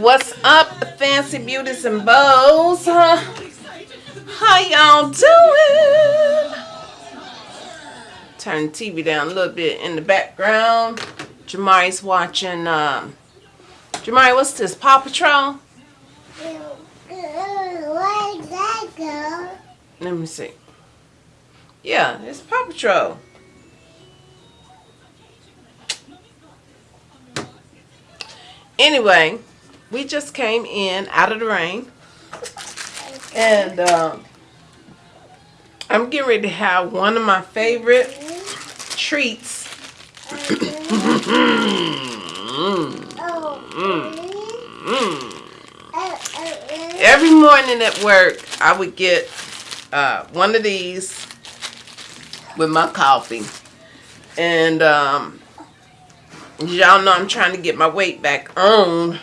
What's up, fancy beauties and bows? Huh? How y'all doing? Turn TV down a little bit in the background. Jamari's watching. Um, Jamari, what's this? Paw Patrol? Where'd that go? Let me see. Yeah, it's Paw Patrol. Anyway, we just came in out of the rain. And um, I'm getting ready to have one of my favorite treats. Every morning at work, I would get uh, one of these with my coffee. And um, y'all know I'm trying to get my weight back on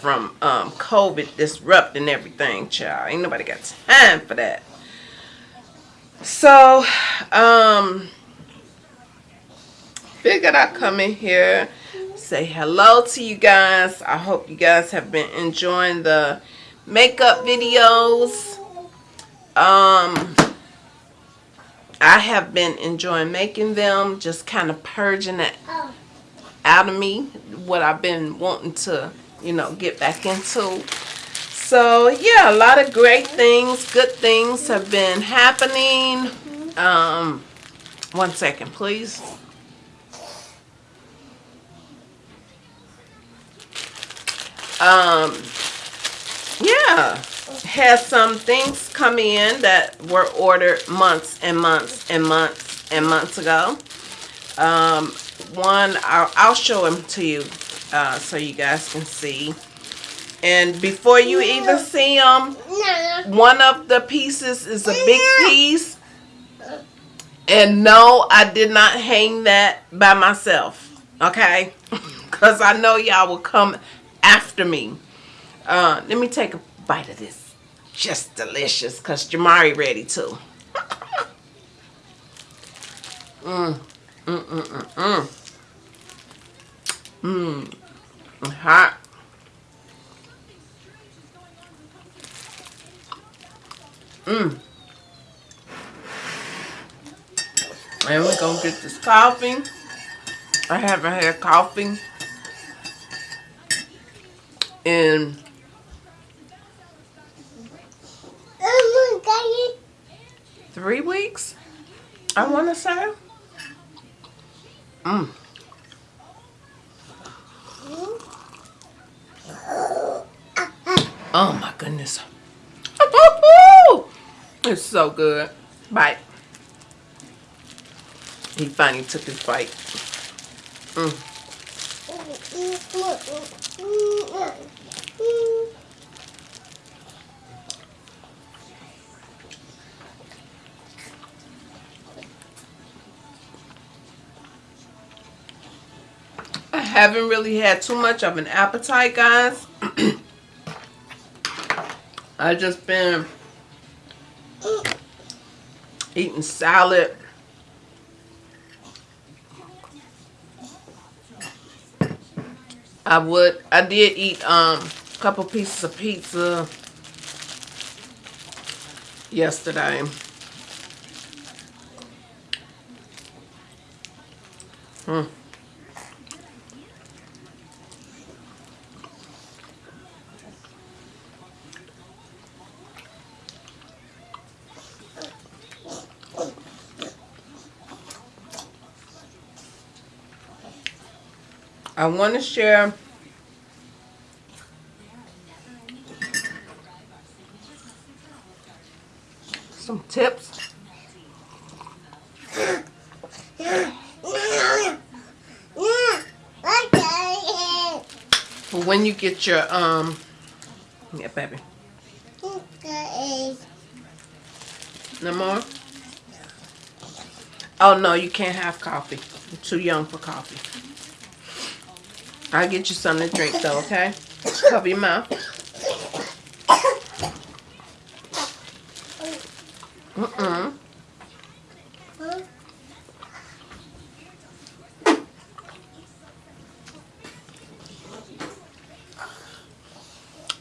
from um, COVID disrupting everything, child. Ain't nobody got time for that. So, um, figured I'd come in here, say hello to you guys. I hope you guys have been enjoying the makeup videos. Um, I have been enjoying making them, just kind of purging it out of me, what I've been wanting to, you know, get back into. So, yeah, a lot of great things, good things have been happening. Um, one second, please. Um, yeah, had some things come in that were ordered months and months and months and months ago. Um, one, I'll, I'll show them to you uh, so you guys can see. And before you even see them, one of the pieces is a big piece. And no, I did not hang that by myself. Okay? Because I know y'all will come after me. Uh, let me take a bite of this. Just delicious. Because Jamari ready too. Mmm. Mmm, mmm, mmm, mmm. Mmm. Hot. Mmm. And we're gonna get this coffee. I haven't had coffee in oh three weeks. I want to say. Mmm. Oh my goodness. It's so good. Bite. He finally took his bite. Mm. I haven't really had too much of an appetite, guys. I just been eating salad. I would, I did eat um, a couple pieces of pizza yesterday. Hmm. I want to share some tips. For when you get your, um, yeah, baby. No more? Oh, no, you can't have coffee. You're too young for coffee. I'll get you something to drink though, okay? Cover your mouth. Mm-mm.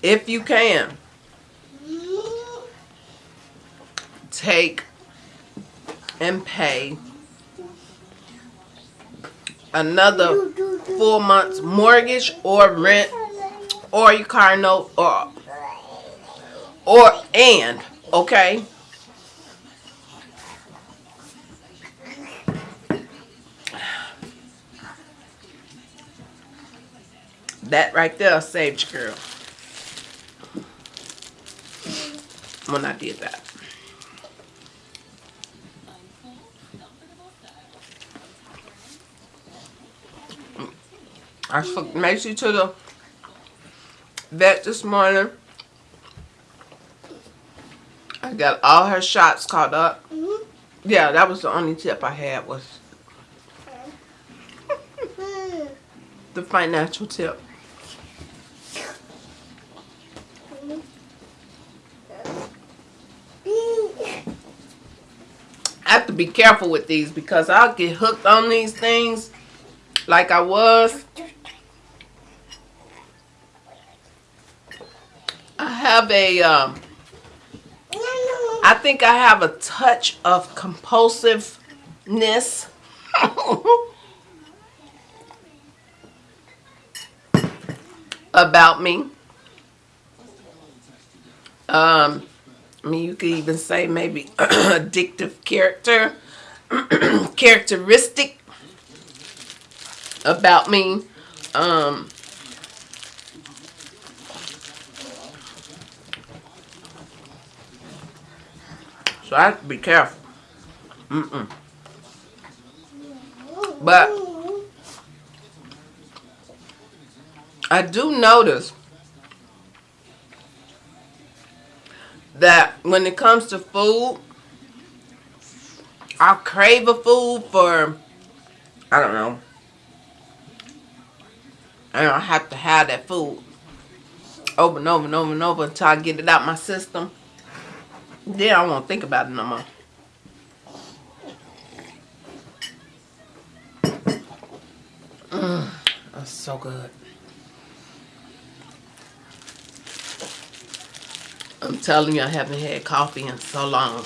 if you can, take and pay another four months mortgage or rent or your car note or or and okay? That right there saved your girl. When I did that I took Macy to the vet this morning. I got all her shots caught up. Mm-hmm. Yeah, that was the only tip I had was the financial tip. I have to be careful with these because I'll get hooked on these things like I was. I have a, um, I think I have a touch of compulsiveness. about me. Um, I mean, you could even say maybe addictive character, characteristic about me. Um, so I have to be careful. Mm-mm. But I do notice that when it comes to food, I crave a food for, I don't know, and I have to have that food over and over and over and over until I get it out my system. Then I won't think about it no more. Mm, that's so good. I'm telling you, I haven't had coffee in so long.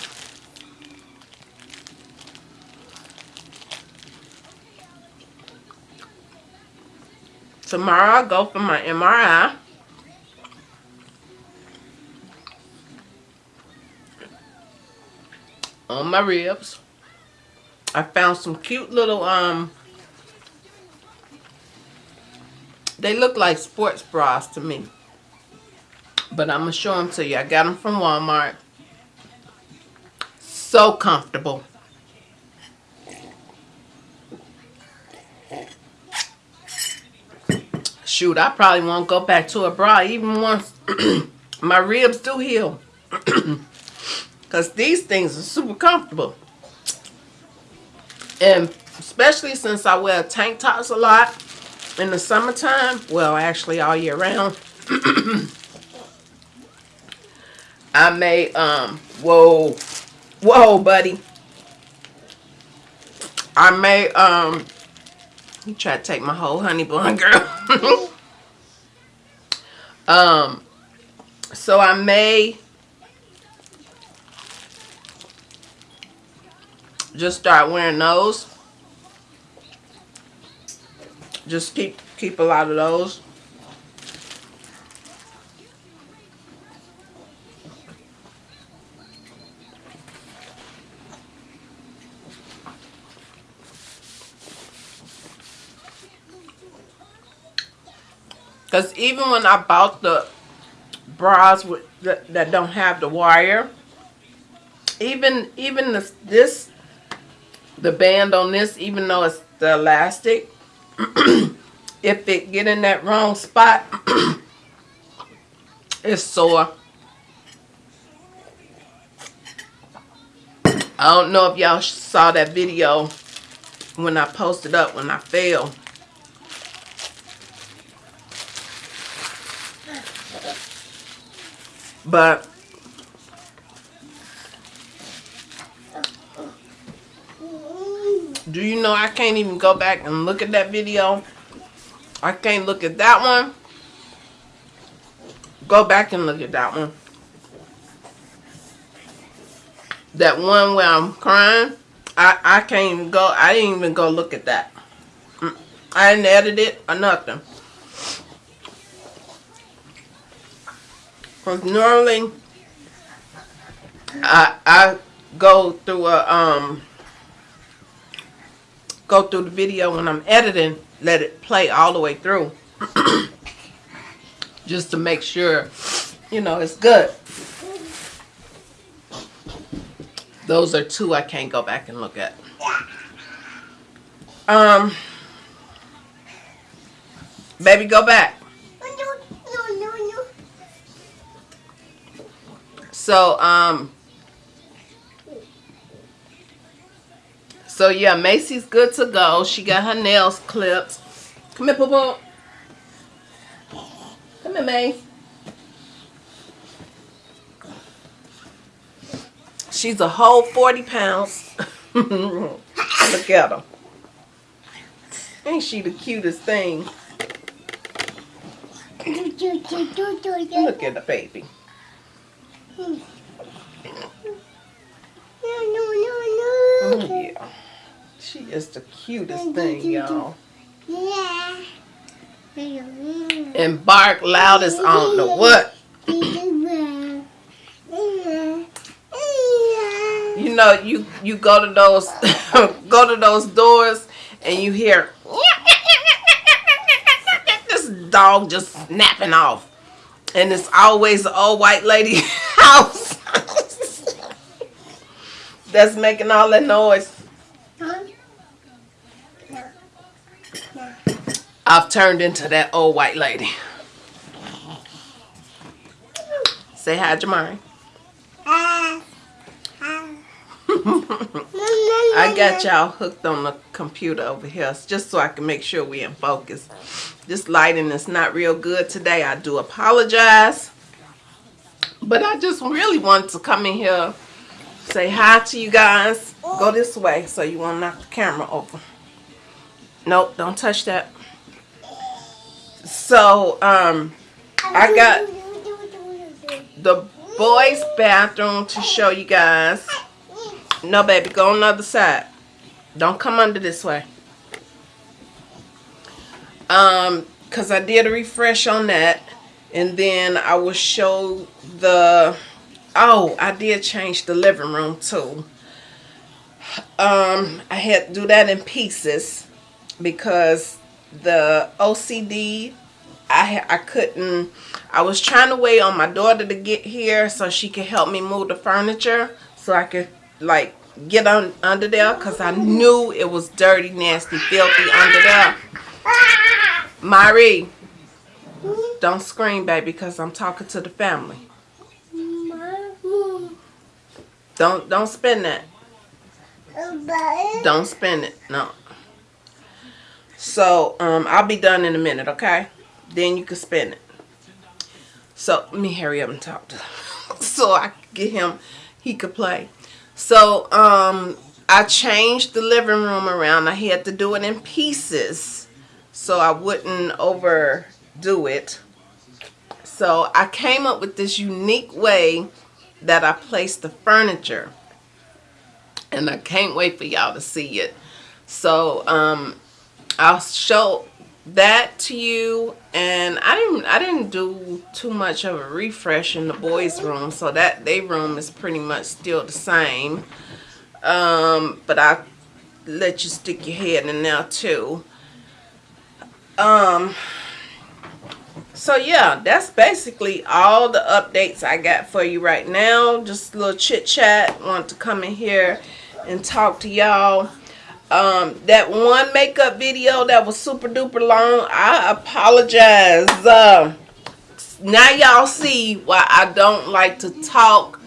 Tomorrow I'll go for my MRI. On my ribs. I found some cute little, um, they look like sports bras to me. But I'm going to show them to you. I got them from Walmart. So comfortable. Shoot, I probably won't go back to a bra even once my ribs do heal. Because these things are super comfortable. And especially since I wear tank tops a lot in the summertime. Well, actually all year round. I may, um, whoa, whoa, buddy. I may, um, you try to take my whole honey bun, girl. um, so I may just start wearing those. Just keep keep a lot of those. Because even when I bought the bras with, that, that don't have the wire, even even this, this, the band on this, even though it's the elastic, if it get in that wrong spot, it's sore. I don't know if y'all saw that video when I posted up when I fell. But do you know I can't even go back and look at that video? I can't look at that one. Go back and look at that one. That one where I'm crying, I, I can't even go, I didn't even go look at that. Mm, I didn't edit it or nothing. Cause normally, I, I go through a, um, go through the video when I'm editing, let it play all the way through. Just to make sure, you know, it's good. Those are two I can't go back and look at. Um, baby, go back. So, um, so yeah, Macy's good to go. She got her nails clipped. Come here, Poo Poo. Come here, May. She's a whole 40 pounds. Look at her. Ain't she the cutest thing? Look at the baby. No, no, no, Oh, no. yeah. She is the cutest thing, y'all. Yeah. And bark loudest on the what? You know, you you go to those go to those doors and you hear this dog just snapping off, and it's always an old white lady house that's making all that noise. I've turned into that old white lady. Say hi, Jamari. I got y'all hooked on the computer over here just so I can make sure we're in focus. This lighting is not real good today. I do apologize. But I just really wanted to come in here, say hi to you guys. Go this way so you won't knock the camera over. Nope, don't touch that. So, um, I got the boys' bathroom to show you guys. No, baby, go on the other side. Don't come under this way. Um, cause I did a refresh on that, and then I will show the. Oh, I did change the living room too. Um, I had to do that in pieces because the OCD I I couldn't I was trying to wait on my daughter to get here so she could help me move the furniture so I could like get on under there cuz I knew it was dirty, nasty, filthy under there. Mari, don't scream baby cuz I'm talking to the family. Don't don't spin that. Don't spin it. No. So, um I'll be done in a minute, okay? Then you can spin it. So let me hurry up and talk to him. so I get him he could play. So um I changed the living room around. I had to do it in pieces so I wouldn't overdo it. So I came up with this unique way that I placed the furniture. And I can't wait for y'all to see it. So um I'll show that to you and I didn't I didn't do too much of a refresh in the boys room so that their room is pretty much still the same. Um but I let you stick your head in there too. Um so yeah that's basically all the updates I got for you right now. Just a little chit chat want to come in here and talk to y'all um that one makeup video that was super duper long i apologize. Uh, now y'all see why i don't like to talk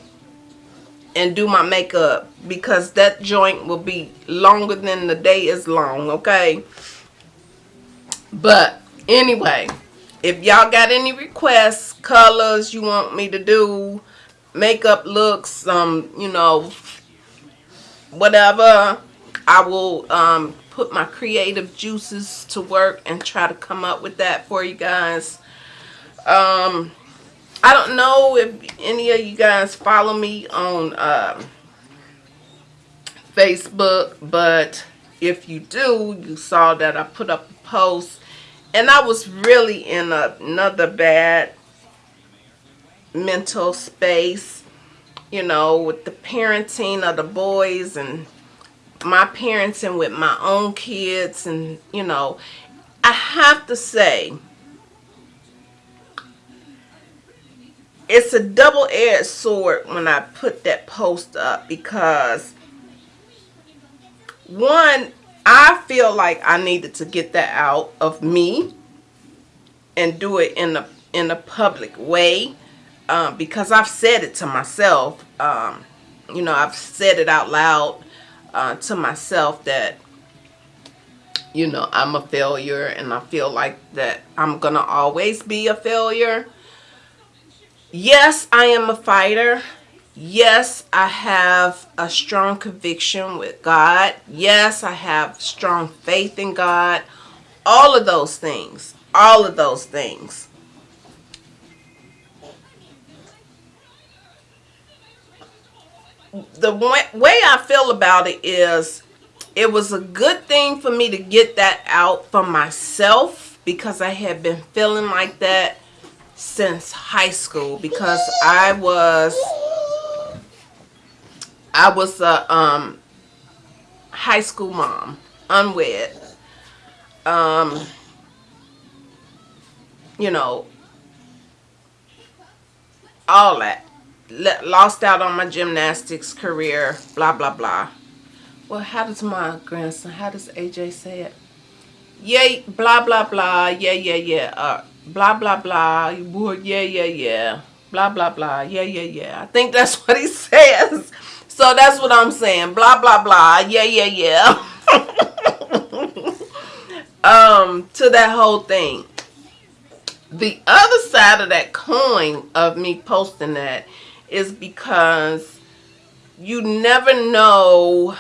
and do my makeup because that joint will be longer than the day is long okay? But anyway if y'all got any requests colors you want me to do makeup looks um you know whatever I will um, put my creative juices to work and try to come up with that for you guys. Um, I don't know if any of you guys follow me on um, Facebook, but if you do, you saw that I put up a post and I was really in a, another bad mental space, you know, with the parenting of the boys and my parents and with my own kids and, you know, I have to say, it's a double-edged sword when I put that post up because one, I feel like I needed to get that out of me and do it in a in a public way um, because I've said it to myself. Um, you know, I've said it out loud uh, to myself that you know I'm a failure and I feel like that I'm gonna always be a failure. Yes, I am a fighter yes, I have a strong conviction with God. Yes, I have strong faith in God. All of those things. All of those things. The way I feel about it is it was a good thing for me to get that out for myself because I had been feeling like that since high school because I was I was a um, high school mom, unwed. Um, you know, all that. Lost out on my gymnastics career, blah, blah, blah. Well, how does my grandson, how does AJ say it? Yay, blah, blah, blah, yeah, yeah, yeah. Uh, blah, blah, blah, yeah, yeah, yeah. Blah, blah, blah, yeah, yeah, yeah. I think that's what he says. So that's what I'm saying. Blah, blah, blah. Yeah, yeah, yeah. um, to that whole thing. The other side of that coin of me posting that is because you never know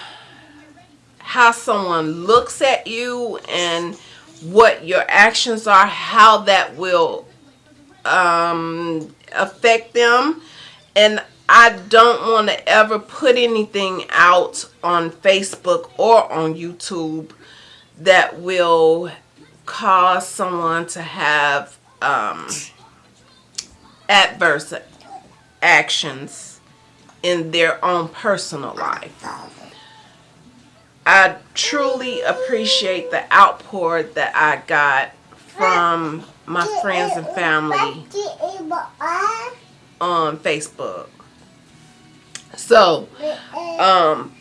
how someone looks at you and what your actions are, how that will um, affect them. And I don't want to ever put anything out on Facebook or on YouTube that will cause someone to have um, adverse actions in their own personal life. I truly appreciate the outpour that I got from my friends and family on Facebook. So, um,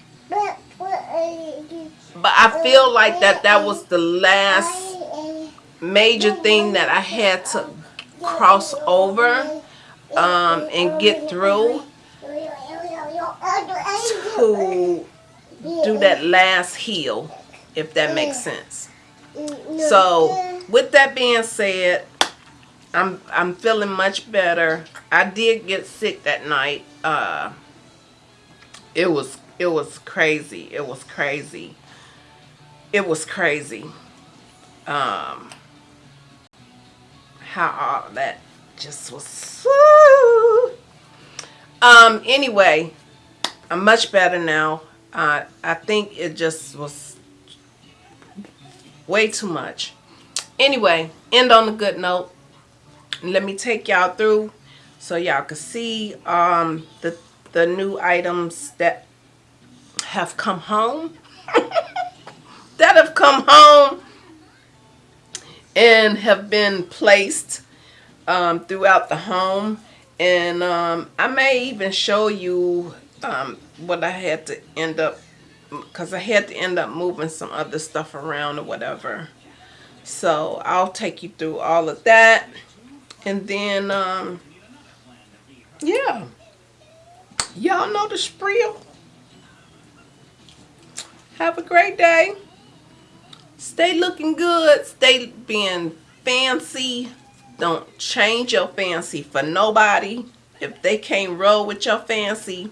but I feel like that that was the last major thing that I had to cross over um, and get through to do that last heal, if that makes sense. So, with that being said, I'm I'm feeling much better. I did get sick that night. Uh, it was it was crazy it was crazy it was crazy um how all that just was woo. um anyway i'm much better now. Uh, i think it just was way too much. Anyway end on a good note. Let me take y'all through so y'all can see um the the new items that have come home. That have come home and have been placed um, throughout the home and um, I may even show you um, what I had to end up because I had to end up moving some other stuff around or whatever so I'll take you through all of that and then um, yeah Y'all know the sprill. Have a great day. Stay looking good. Stay being fancy. Don't change your fancy for nobody. If they can't roll with your fancy,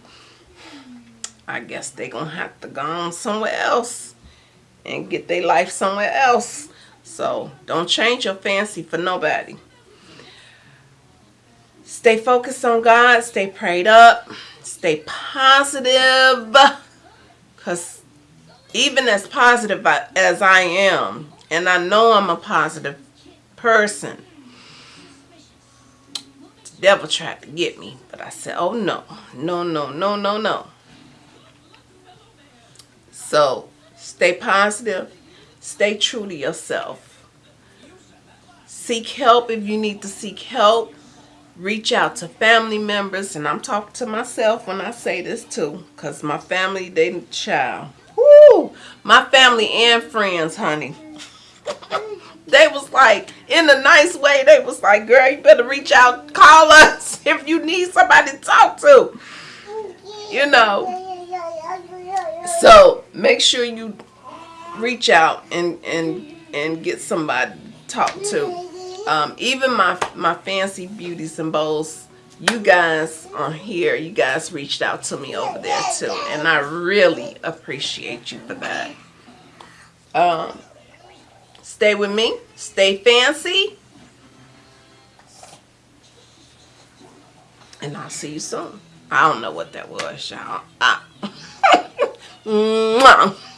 I guess they gonna have to go on somewhere else and get their life somewhere else. So don't change your fancy for nobody. stay focused on God, stay prayed up, stay positive. Because even as positive as I am, and I know I'm a positive person, devil tried to get me. But I said, oh no, no, no, no, no, no. So stay positive, stay true to yourself. Seek help if you need to seek help reach out to family members and I'm talking to myself when I say this too because my family they child whoo, my family and friends honey they was like in a nice way they was like girl you better reach out call us if you need somebody to talk to. You know. So make sure you reach out and and and get somebody to talk to. Um, even my my fancy beauties and bowls you guys on here you guys reached out to me over there too and I really appreciate you for that. Um, stay with me. Stay fancy. And I'll see you soon. I don't know what that was y'all ah.